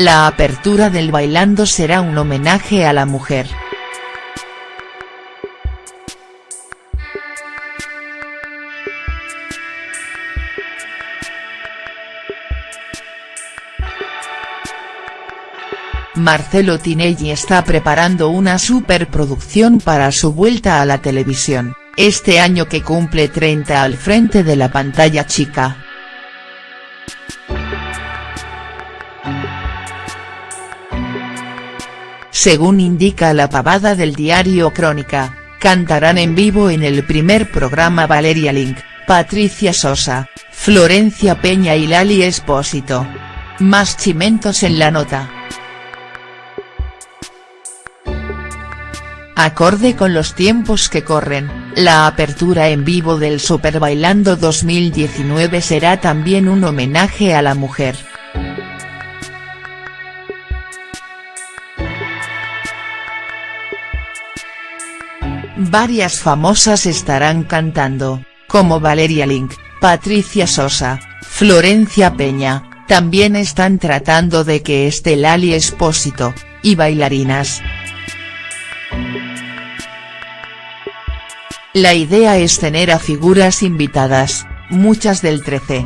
La apertura del Bailando será un homenaje a la mujer. Marcelo Tinelli está preparando una superproducción para su vuelta a la televisión, este año que cumple 30 al frente de la pantalla chica. Según indica la pavada del diario Crónica, cantarán en vivo en el primer programa Valeria Link, Patricia Sosa, Florencia Peña y Lali Espósito. Más chimentos en la nota. Acorde con los tiempos que corren, la apertura en vivo del Super Bailando 2019 será también un homenaje a la mujer. Varias famosas estarán cantando, como Valeria Link, Patricia Sosa, Florencia Peña, también están tratando de que esté Lali Espósito, y bailarinas. La idea es tener a figuras invitadas, muchas del 13.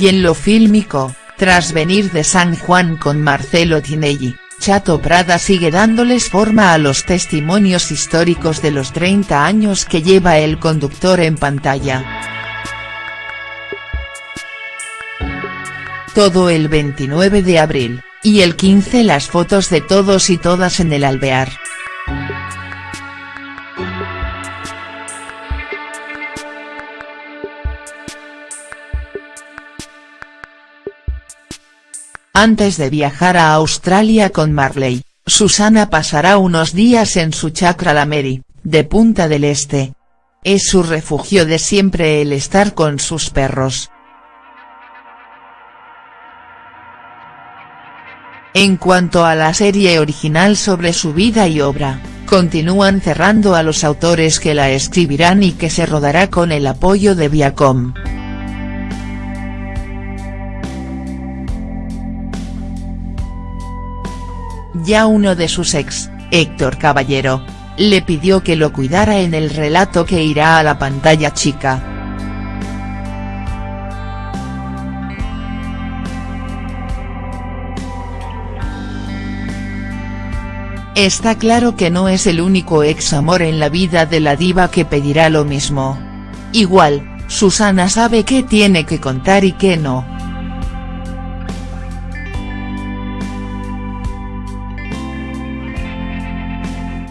Y en lo fílmico, tras venir de San Juan con Marcelo Tinelli, Chato Prada sigue dándoles forma a los testimonios históricos de los 30 años que lleva el conductor en pantalla. todo el 29 de abril, y el 15 las fotos de todos y todas en el alvear. Antes de viajar a Australia con Marley, Susana pasará unos días en su chacra La Mary, de Punta del Este. Es su refugio de siempre el estar con sus perros. En cuanto a la serie original sobre su vida y obra, continúan cerrando a los autores que la escribirán y que se rodará con el apoyo de Viacom. Ya uno de sus ex, Héctor Caballero, le pidió que lo cuidara en el relato que irá a la pantalla chica. Está claro que no es el único ex amor en la vida de la diva que pedirá lo mismo. Igual, Susana sabe qué tiene que contar y qué no.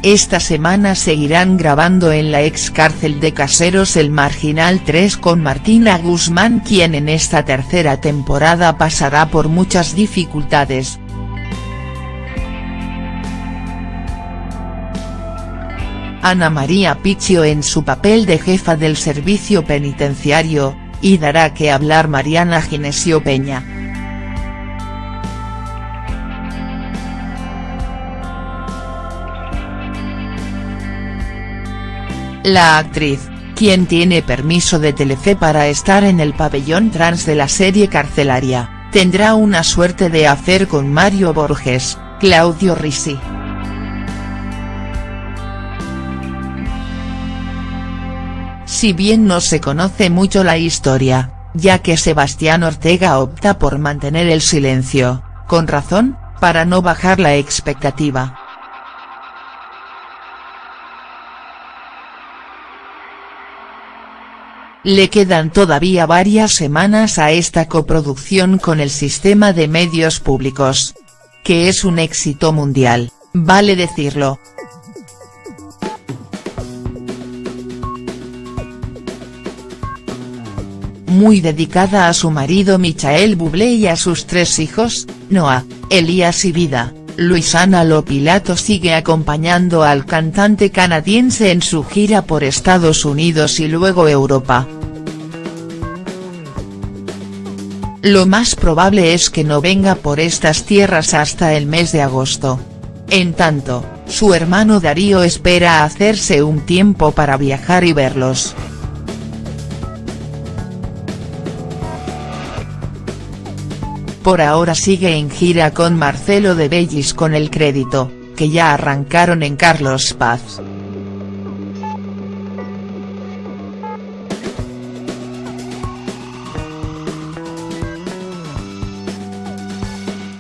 Esta semana seguirán grabando en la ex cárcel de Caseros El Marginal 3 con Martina Guzmán quien en esta tercera temporada pasará por muchas dificultades, Ana María Picchio en su papel de jefa del servicio penitenciario, y dará que hablar Mariana Ginesio Peña. La actriz, quien tiene permiso de Telefe para estar en el pabellón trans de la serie carcelaria, tendrá una suerte de hacer con Mario Borges, Claudio Risi. si bien no se conoce mucho la historia, ya que Sebastián Ortega opta por mantener el silencio, con razón, para no bajar la expectativa. Le quedan todavía varias semanas a esta coproducción con el sistema de medios públicos. Que es un éxito mundial, vale decirlo, muy dedicada a su marido Michael Bublé y a sus tres hijos, Noah, Elías y Vida, Luisana Lopilato sigue acompañando al cantante canadiense en su gira por Estados Unidos y luego Europa. Lo más probable es que no venga por estas tierras hasta el mes de agosto. En tanto, su hermano Darío espera hacerse un tiempo para viajar y verlos. Por ahora sigue en gira con Marcelo de Bellis con el crédito, que ya arrancaron en Carlos Paz.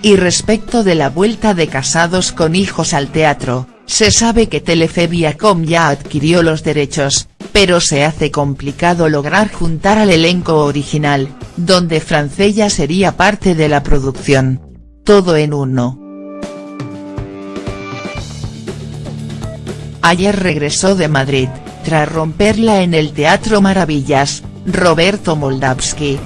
Y respecto de la vuelta de Casados con Hijos al teatro, se sabe que Telefe Viacom ya adquirió los derechos, pero se hace complicado lograr juntar al elenco original, donde Francella sería parte de la producción. Todo en uno. Ayer regresó de Madrid, tras romperla en el Teatro Maravillas, Roberto Moldavsky,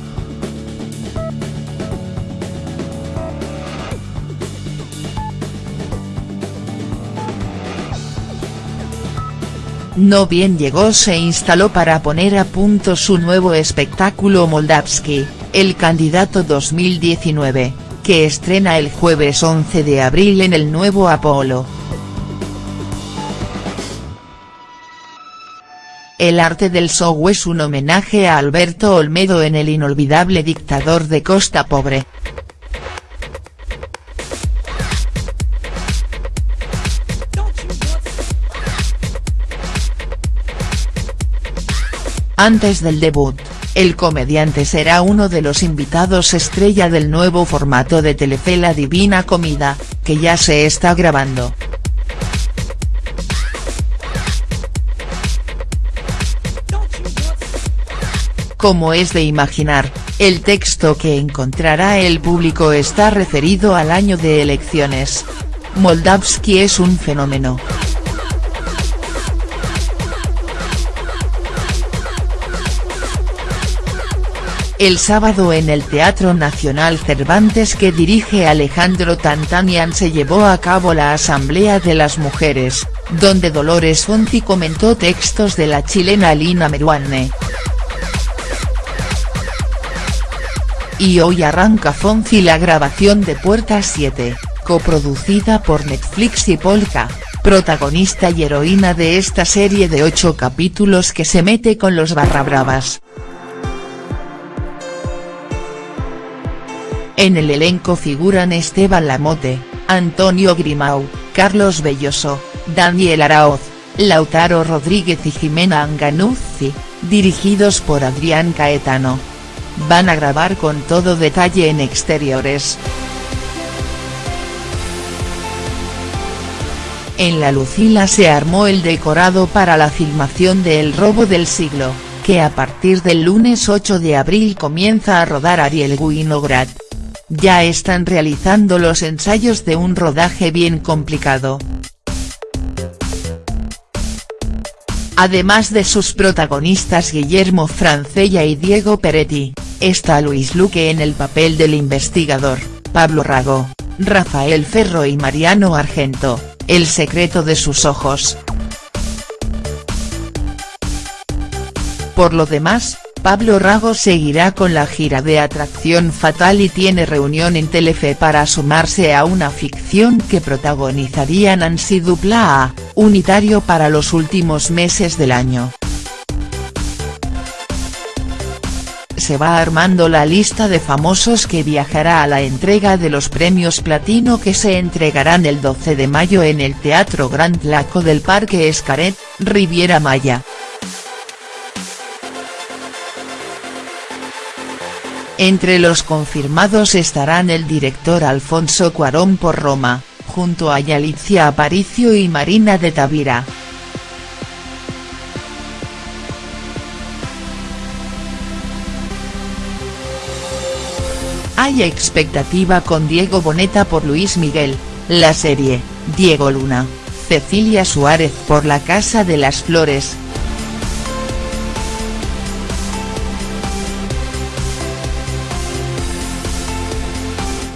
No bien llegó se instaló para poner a punto su nuevo espectáculo Moldavsky, el candidato 2019, que estrena el jueves 11 de abril en el nuevo Apolo. El arte del show es un homenaje a Alberto Olmedo en el inolvidable dictador de Costa Pobre. Antes del debut, el comediante será uno de los invitados estrella del nuevo formato de Telefe La Divina Comida, que ya se está grabando. Como es de imaginar, el texto que encontrará el público está referido al año de elecciones. Moldavsky es un fenómeno. El sábado en el Teatro Nacional Cervantes que dirige Alejandro Tantanian se llevó a cabo la Asamblea de las Mujeres, donde Dolores Fonzi comentó textos de la chilena Lina Meruane. Y hoy arranca Fonzi la grabación de Puerta 7, coproducida por Netflix y Polka, protagonista y heroína de esta serie de ocho capítulos que se mete con los barrabravas. En el elenco figuran Esteban Lamote, Antonio Grimau, Carlos Belloso, Daniel Araoz, Lautaro Rodríguez y Jimena Anganuzzi, dirigidos por Adrián Caetano. Van a grabar con todo detalle en exteriores. En la Lucila se armó el decorado para la filmación de El robo del siglo, que a partir del lunes 8 de abril comienza a rodar Ariel Winograd ya están realizando los ensayos de un rodaje bien complicado. Además de sus protagonistas Guillermo Francella y Diego Peretti, está Luis Luque en el papel del investigador, Pablo Rago, Rafael Ferro y Mariano Argento, El secreto de sus ojos. Por lo demás, Pablo Rago seguirá con la gira de Atracción Fatal y tiene reunión en Telefe para sumarse a una ficción que protagonizaría Nancy Dupla unitario para los últimos meses del año. se va armando la lista de famosos que viajará a la entrega de los premios Platino que se entregarán el 12 de mayo en el Teatro Grand Laco del Parque Escaret, Riviera Maya. Entre los confirmados estarán el director Alfonso Cuarón por Roma, junto a Yalitza Aparicio y Marina de Tavira. Hay expectativa con Diego Boneta por Luis Miguel, la serie, Diego Luna, Cecilia Suárez por La Casa de las Flores,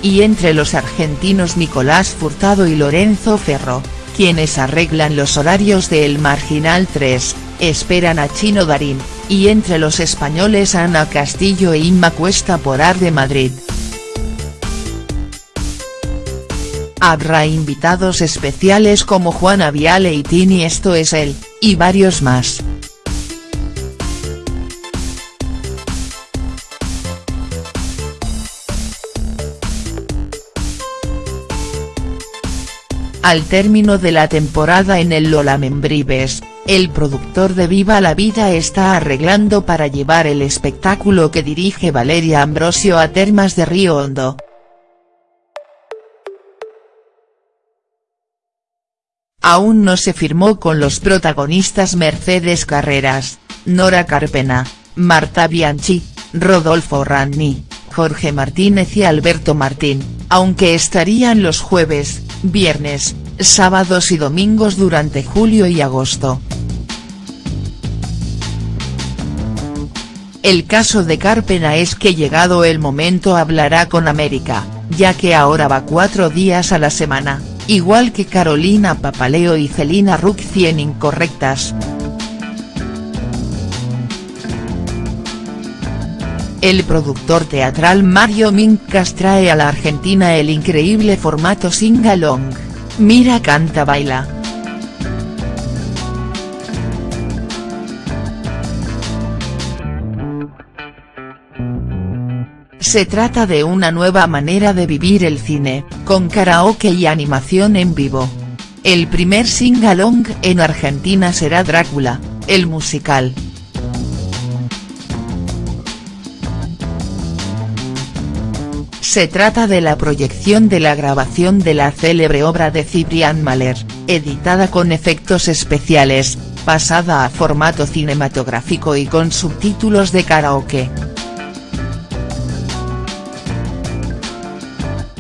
y entre los argentinos Nicolás Furtado y Lorenzo Ferro, quienes arreglan los horarios de El Marginal 3, esperan a Chino Darín, y entre los españoles Ana Castillo e Inma Cuesta por Ar de Madrid. Habrá invitados especiales como Juana Viale y Tini Esto es él, y varios más. Al término de la temporada en el Lola Membrives, el productor de Viva la Vida está arreglando para llevar el espectáculo que dirige Valeria Ambrosio a Termas de Río Hondo. Aún no se firmó con los protagonistas Mercedes Carreras, Nora Carpena, Marta Bianchi, Rodolfo Ranni, Jorge Martínez y Alberto Martín, aunque estarían los jueves, viernes, sábados y domingos durante julio y agosto. El caso de Carpena es que llegado el momento hablará con América, ya que ahora va cuatro días a la semana, igual que Carolina Papaleo y Celina Rucci en Incorrectas. El productor teatral Mario Mincas trae a la Argentina el increíble formato sing-along, Mira canta baila. Se trata de una nueva manera de vivir el cine, con karaoke y animación en vivo. El primer sing-along en Argentina será Drácula, el musical. Se trata de la proyección de la grabación de la célebre obra de Cibrián Mahler, editada con efectos especiales, pasada a formato cinematográfico y con subtítulos de karaoke.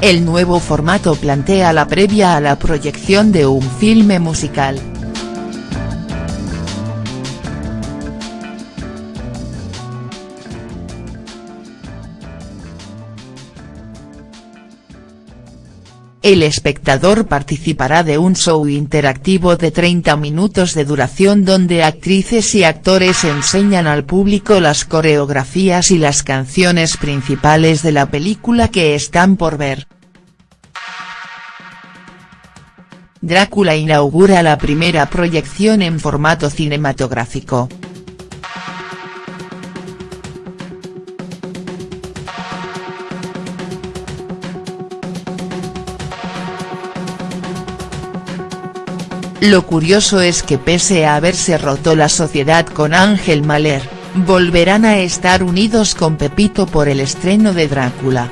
El nuevo formato plantea la previa a la proyección de un filme musical. El espectador participará de un show interactivo de 30 minutos de duración donde actrices y actores enseñan al público las coreografías y las canciones principales de la película que están por ver. Drácula inaugura la primera proyección en formato cinematográfico. Lo curioso es que pese a haberse roto la sociedad con Ángel Mahler, volverán a estar unidos con Pepito por el estreno de Drácula.